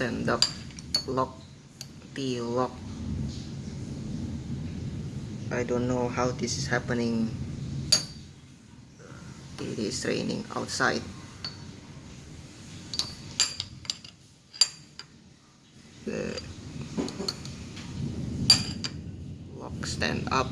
stand up lock the lock. I don't know how this is happening. It is raining outside. The lock stand up.